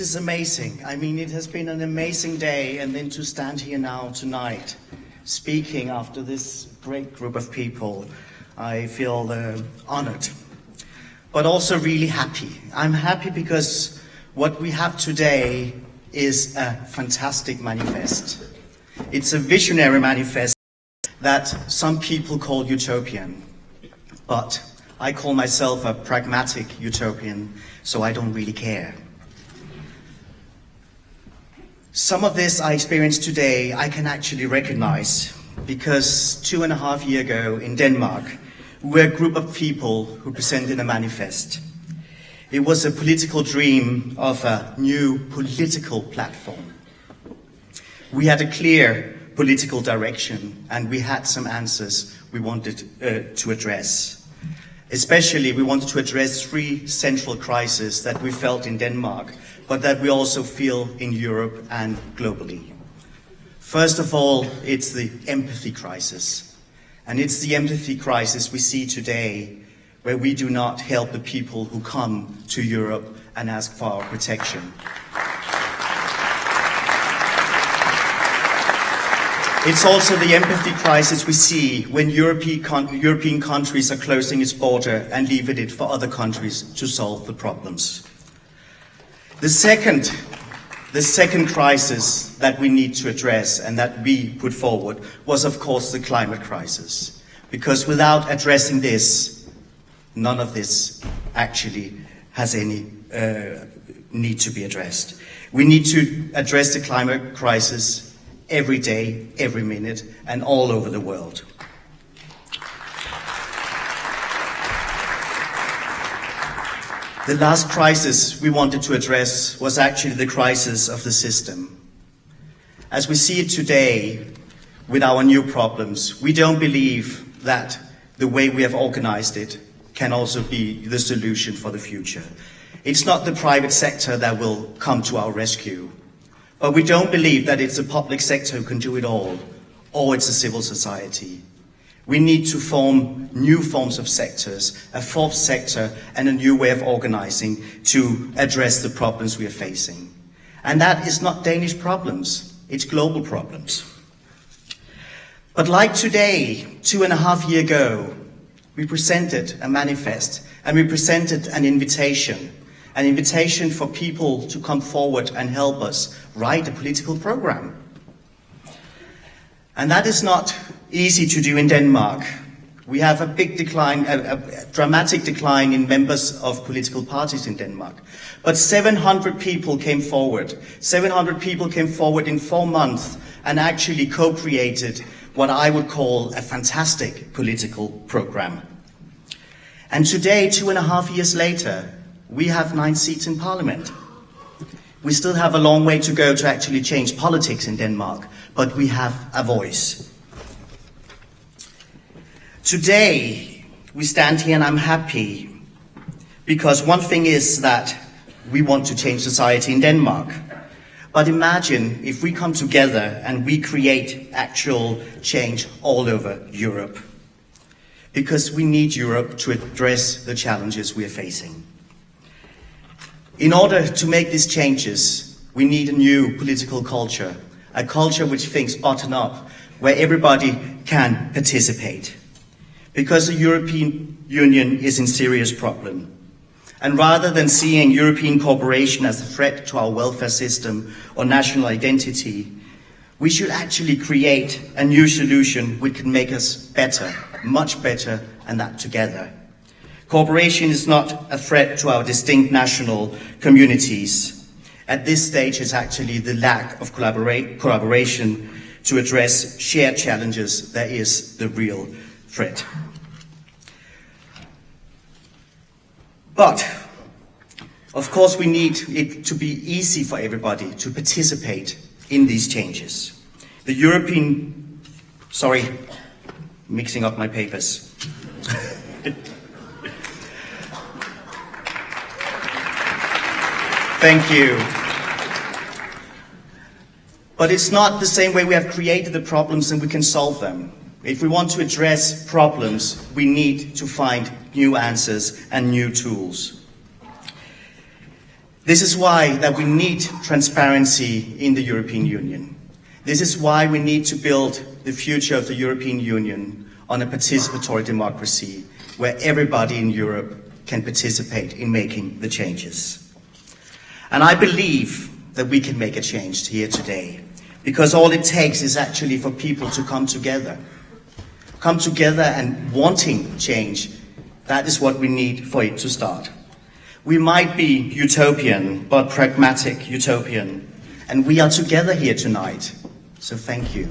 is amazing. I mean, it has been an amazing day, and then to stand here now tonight, speaking after this great group of people, I feel uh, honored, but also really happy. I'm happy because what we have today is a fantastic manifest. It's a visionary manifest that some people call utopian, but I call myself a pragmatic utopian, so I don't really care. Some of this I experienced today I can actually recognize because two and a half years ago in Denmark, we were a group of people who presented a manifest. It was a political dream of a new political platform. We had a clear political direction and we had some answers we wanted uh, to address. Especially, we wanted to address three central crises that we felt in Denmark but that we also feel in Europe and globally. First of all, it's the empathy crisis. And it's the empathy crisis we see today where we do not help the people who come to Europe and ask for our protection. It's also the empathy crisis we see when European, countries are closing its border and leaving it for other countries to solve the problems. The second, the second crisis that we need to address and that we put forward was, of course, the climate crisis. Because without addressing this, none of this actually has any uh, need to be addressed. We need to address the climate crisis every day, every minute, and all over the world. The last crisis we wanted to address was actually the crisis of the system. As we see it today, with our new problems, we don't believe that the way we have organized it can also be the solution for the future. It's not the private sector that will come to our rescue, but we don't believe that it's the public sector who can do it all, or it's a civil society. We need to form new forms of sectors, a fourth sector and a new way of organizing to address the problems we are facing. And that is not Danish problems, it's global problems. But like today, two and a half years ago, we presented a manifest and we presented an invitation, an invitation for people to come forward and help us write a political program. And that is not easy to do in Denmark. We have a big decline, a, a, dramatic decline in members of political parties in Denmark. But 700 people came forward. 700 people came forward in four months and actually co-created what I would call a fantastic political program. And today, two and a half years later, we have nine seats in parliament. We still have a long way to go to actually change politics in Denmark, but we have a voice. Today, we stand here and I'm happy because one thing is that we want to change society in Denmark. But imagine if we come together and we create actual change all over Europe. Because we need Europe to address the challenges we are facing. In order to make these changes, we need a new political culture, a culture which thinks bottom up, where everybody can participate because the European Union is in serious problem. And rather than seeing European cooperation as a threat to our welfare system or national identity, we should actually create a new solution which can make us better, much better, and that together. Cooperation is not a threat to our distinct national communities. At this stage, it's actually the lack of collaboration to address shared challenges that is the real threat. But, of course, we need it to be easy for everybody to participate in these changes. The European, sorry, mixing up my papers. Thank you. But it's not the same way we have created the problems and we can solve them. If we want to address problems, we need to find new answers and new tools. This is why that we need transparency in the European Union. This is why we need to build the future of the European Union on a participatory democracy where everybody in Europe can participate in making the changes. And I believe that we can make a change here today because all it takes is actually for people to come together. Come together and wanting change. That is what we need for it to start. We might be utopian, but pragmatic utopian. And we are together here tonight. So thank you.